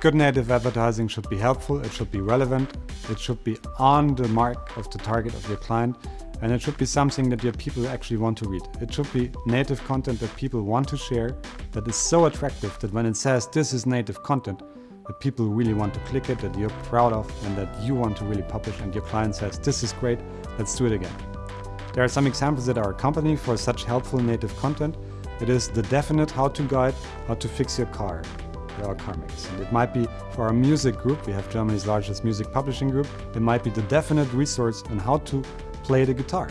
Good native advertising should be helpful, it should be relevant, it should be on the mark of the target of your client, and it should be something that your people actually want to read. It should be native content that people want to share, that is so attractive that when it says this is native content, that people really want to click it, that you're proud of, and that you want to really publish, and your client says, this is great, let's do it again. There are some examples that are accompanying for such helpful native content. It is the definite how-to guide, how to fix your car our makes. And it might be for our music group, we have Germany's largest music publishing group, it might be the definite resource on how to play the guitar.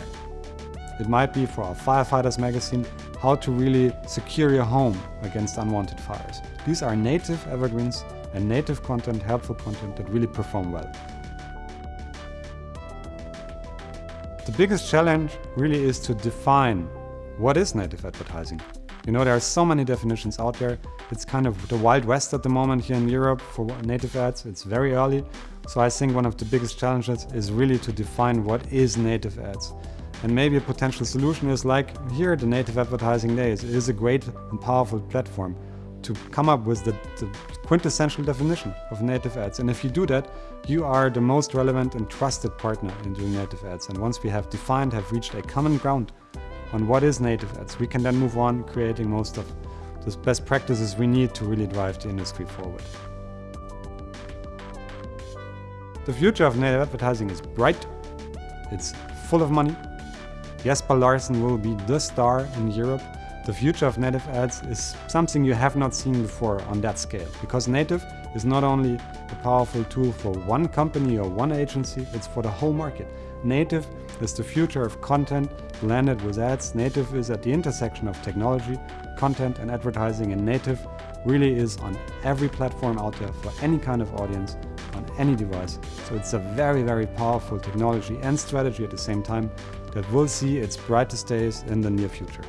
It might be for our firefighters magazine, how to really secure your home against unwanted fires. These are native evergreens and native content, helpful content that really perform well. The biggest challenge really is to define what is native advertising. You know, there are so many definitions out there. It's kind of the wild west at the moment here in Europe for native ads. It's very early. So I think one of the biggest challenges is really to define what is native ads. And maybe a potential solution is like here the Native Advertising Days. It is a great and powerful platform to come up with the, the, quintessential definition of native ads. And if you do that, you are the most relevant and trusted partner in doing native ads. And once we have defined, have reached a common ground on what is native ads. We can then move on creating most of the best practices we need to really drive the industry forward. The future of native advertising is bright, it's full of money. Jesper Laursen will be the star in Europe. The future of native ads is something you have not seen before on that scale, because native is not only a powerful tool for one company or one agency, it's for the whole market. Native is the future of content blended with ads. Native is at the intersection of technology, content and advertising and native really is on every platform out there for any kind of audience on any device. So it's a very, very powerful technology and strategy at the same time that will see its brightest days in the near future.